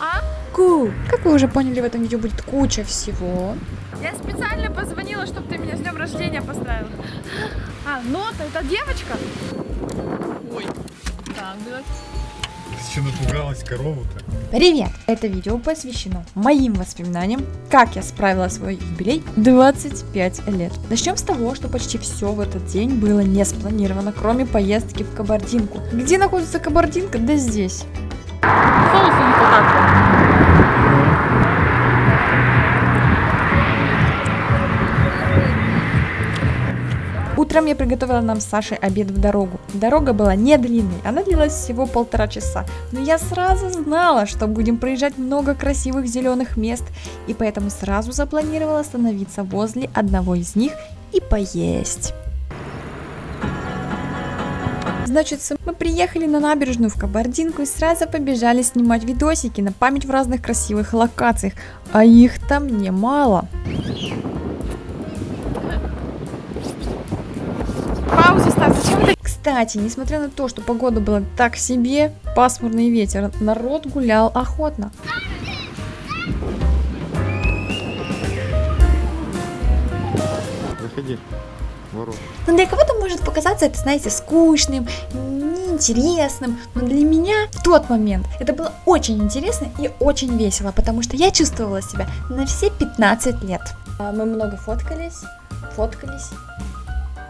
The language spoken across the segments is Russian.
А? Ку, как вы уже поняли, в этом видео будет куча всего. Я специально позвонила, чтобы ты меня с днем рождения поздравил. А, нота, это девочка? Ой. Так, блядь. Ты что напугалась корову-то? Привет! Это видео посвящено моим воспоминаниям, как я справила свой юбилей 25 лет. Начнем с того, что почти все в этот день было не спланировано, кроме поездки в Кабардинку. Где находится Кабардинка? Да здесь. Соуса не хватает. Утром я приготовила нам с Сашей обед в дорогу. Дорога была не длинной, она длилась всего полтора часа. Но я сразу знала, что будем проезжать много красивых зеленых мест, и поэтому сразу запланировала остановиться возле одного из них и поесть. Значит, мы приехали на набережную в Кабардинку и сразу побежали снимать видосики на память в разных красивых локациях, а их там немало. Паузу ставь. Зачем ты? Кстати, несмотря на то, что погода была так себе, пасмурный ветер, народ гулял охотно. Заходи. Ворот. Но для кого-то может показаться это, знаете, скучным, неинтересным, но для меня в тот момент это было очень интересно и очень весело, потому что я чувствовала себя на все 15 лет. А Мы много фоткались, фоткались,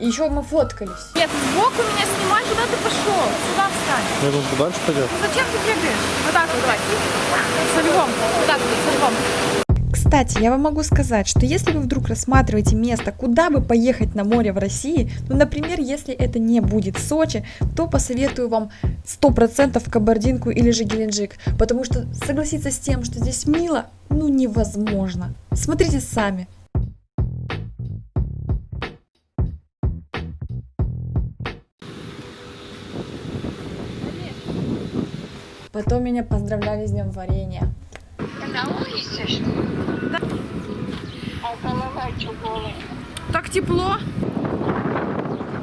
еще мы фоткались. Нет, сбоку меня снимай, куда ты пошел? Сюда встань. Я думаю, подальше пойдет. Ну зачем ты бегаешь? Вот так вот, давай. Со львом. Вот так вот, со львом. Кстати, я вам могу сказать, что если вы вдруг рассматриваете место, куда бы поехать на море в России, ну, например, если это не будет Сочи, то посоветую вам 100% Кабардинку или же Геленджик, потому что согласиться с тем, что здесь мило, ну, невозможно. Смотрите сами. Потом меня поздравляли с днем варенья. На улице? Голая? Так тепло.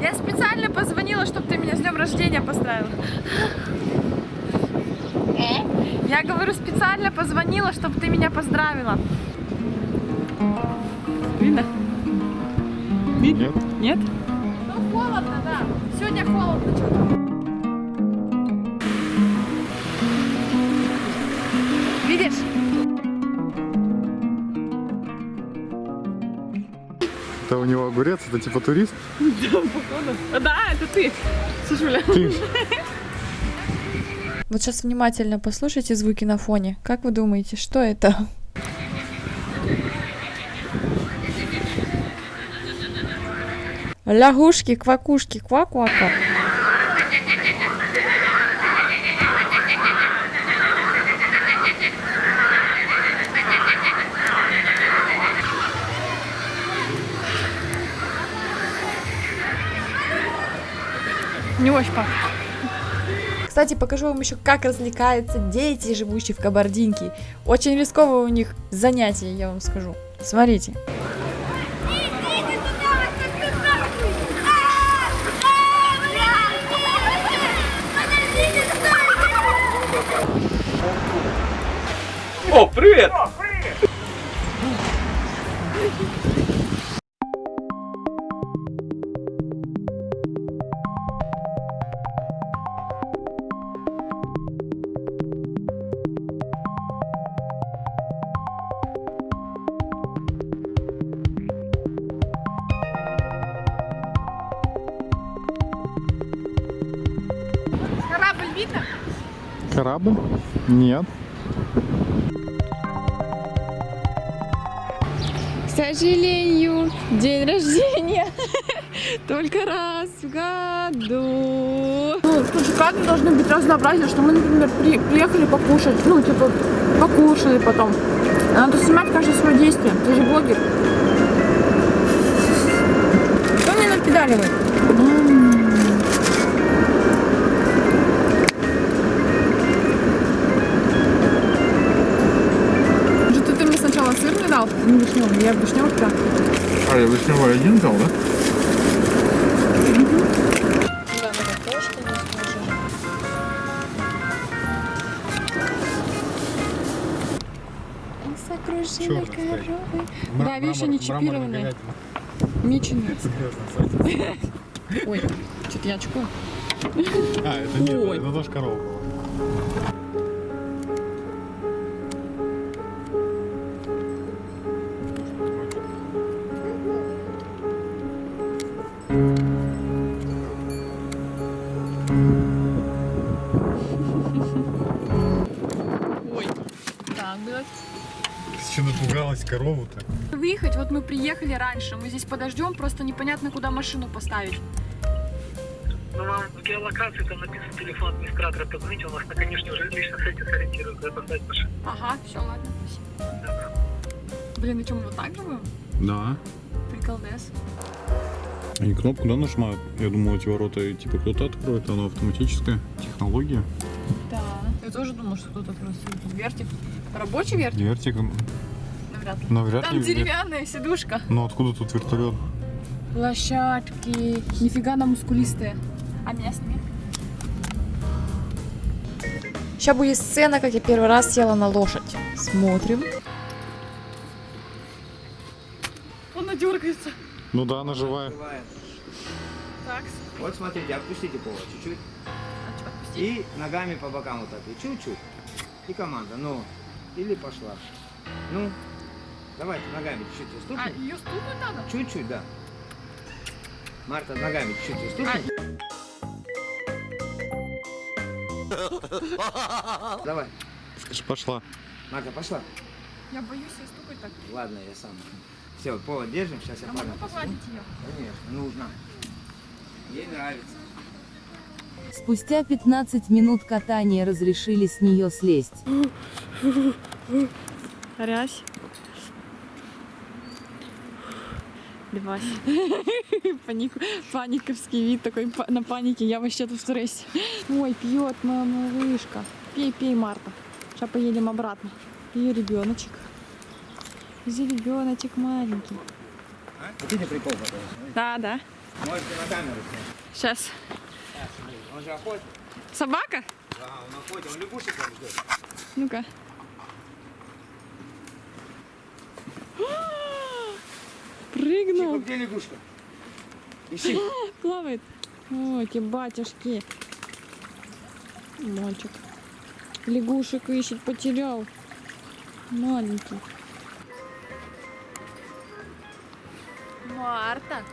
Я специально позвонила, чтобы ты меня с днем рождения поздравил. Э? Я говорю, специально позвонила, чтобы ты меня поздравила. Видно? Нет? Нет? Ну холодно, да. Сегодня холодно что-то. Это у него огурец, это типа турист? Да, это ты, Сашуля. Ты. Вот сейчас внимательно послушайте звуки на фоне. Как вы думаете, что это? Лягушки, квакушки, ква-ква-ква. Не очень пахнет. Кстати, покажу вам еще, как развлекаются дети, живущие в Кабардинке. Очень рисковое у них занятие, я вам скажу. Смотрите. Корабль? Нет. К сожалению, день рождения только раз в году. Ну, слушай, как мы должны быть разнообразие, что мы, например, при- приехали покушать, ну, типа, покушали потом. Надо снимать каждое свое действие. Ты же блогер. Кто мне напедаливает? Я вишневый да. А, я вишневый один взял, да? Стоит. коровы. Да, видишь, они чипированные. Меченые. Ой, что-то я очко. А, это нет, это тоже корова была. Напугалась корову-то? Выехать, вот мы приехали раньше, мы здесь подождем, просто непонятно, куда машину поставить. Ну, вам в геолокации там написан телефон администратора, позвоните, он вас на конечной уже лично сайте сориентирует, куда поставить машину. Ага, все, ладно, спасибо. Блин, и что, мы вот так будем? Да. Приколдес. Они кнопку, да, нажимают? Я думал, эти ворота типа кто-то откроет, оно автоматическая технология. Да. Я тоже думала, что откроется тут вертик. Рабочий вертик? Вертик, Навряд ли. навряд Там ли. деревянная сидушка. Ну откуда тут вертолет? Лошадки. Нифига на мускулистые. А меня сними. Сейчас будет сцена, как я первый раз села на лошадь. Смотрим. Он дергается. Ну да, она живая. Так, Вот смотрите, отпустите повод чуть-чуть. а? И ногами по бокам вот так. И чуть-чуть. И команда. Ну. Или пошла. Ну. Давайте ногами чуть-чуть А, уступим. ее стукнуть надо? Чуть-чуть, да. Марта, ногами чуть-чуть уступим. Давай. Скажи, пошла. Марта, пошла. Я боюсь ее стукать так. Ладно, я сам. Все, повод держим. Сейчас я А могу погладить ее? Конечно, нужно. Ей нравится. Спустя 15 минут катания разрешили с нее слезть. Рязь. Левась. Панику, паниковский вид такой на панике. Я вообще тут в стрессе. Ой, пьет моя малышка. Пей, пей, Марта. Сейчас поедем обратно. И ребеночек. Где ребеночек маленький? Хотите прикол потом? Да, да. Можете на камеру снять. Сейчас. Сейчас, смотри. Он же охотник. Собака? Да, он охотник. Он лягушек ждет. Ну-ка. Чику, Прыгнул. где лягушка? Ищи. Плавает. Ой, эти батюшки. Мальчик. Лягушек ищет, потерял. Маленький. Марта.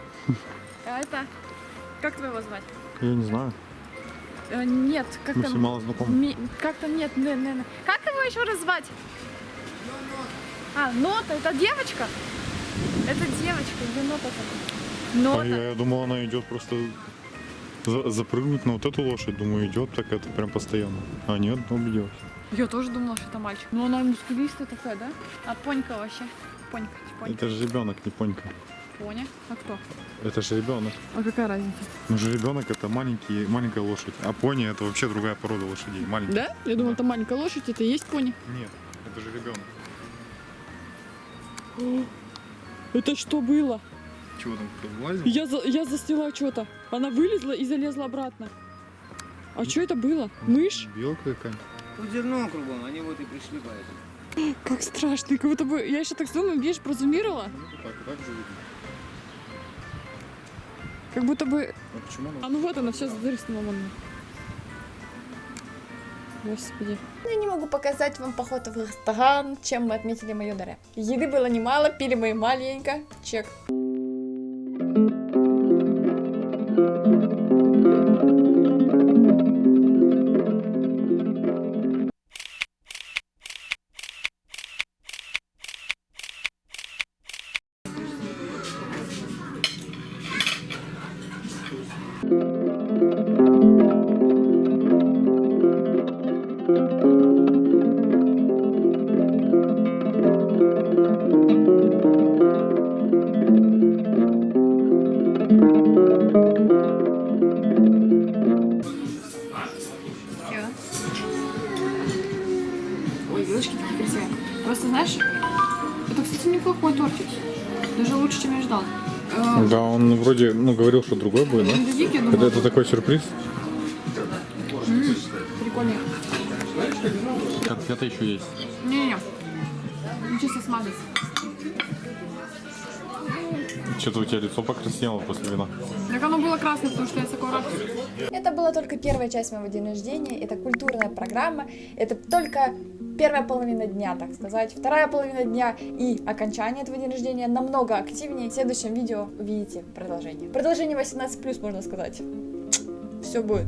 Это... Как твоего звать? Я не знаю. Э, нет, как Мы там... мало знакомы. Ми- Как там нет, не, не, не. Как его еще раз звать? А, Нота, это девочка? Это девочка, где Нота А Нота. я, я думал, она идет просто за- запрыгнуть на вот эту лошадь. Думаю, идет так это прям постоянно. А нет, убедилась. Я тоже думала, что это мальчик. Но она мускулистая такая, да? А понька вообще? Понька, понька. Это же ребенок, не понька. Поня. А кто? Это же ребенок. А какая разница? Ну же ребенок это маленький, маленькая лошадь. А пони это вообще другая порода лошадей. Маленький. Да? Я думала, это маленькая лошадь, это и есть пони. Нет, это же ребенок. Это что было? Чего там кто влазил? Я, за, я засняла что-то. Она вылезла и залезла обратно. А что это было? Мышь? Белка какая Тут зерно кругом, они вот и пришли поэтому. Как страшно. Как будто бы... Я еще так думаю, видишь, прозумировала. Ну так, так же видно. Как будто бы... А почему она? А ну вот она, все задрыснула Господи. Я не могу показать вам поход в ресторан, чем мы отметили мою даре. Еды было немало, пили мы маленько. Чек. Ой, это, кстати, неплохой тортик. Даже лучше, чем я ждал. Э, Да, он вроде, ну, говорил, что другой будет, да? Я Это, это такой сюрприз. прикольный. Конфеты еще есть. Не-не-не. Чисто смазать. Что-то у тебя лицо покраснело после вина. Так оно было красное, потому что я с такого ракурса. Это была только первая часть моего дня рождения, это культурная программа, это только первая половина дня, так сказать. Вторая половина дня и окончание этого дня рождения намного активнее. В следующем видео увидите продолжение. Продолжение 18+, можно сказать. Все будет.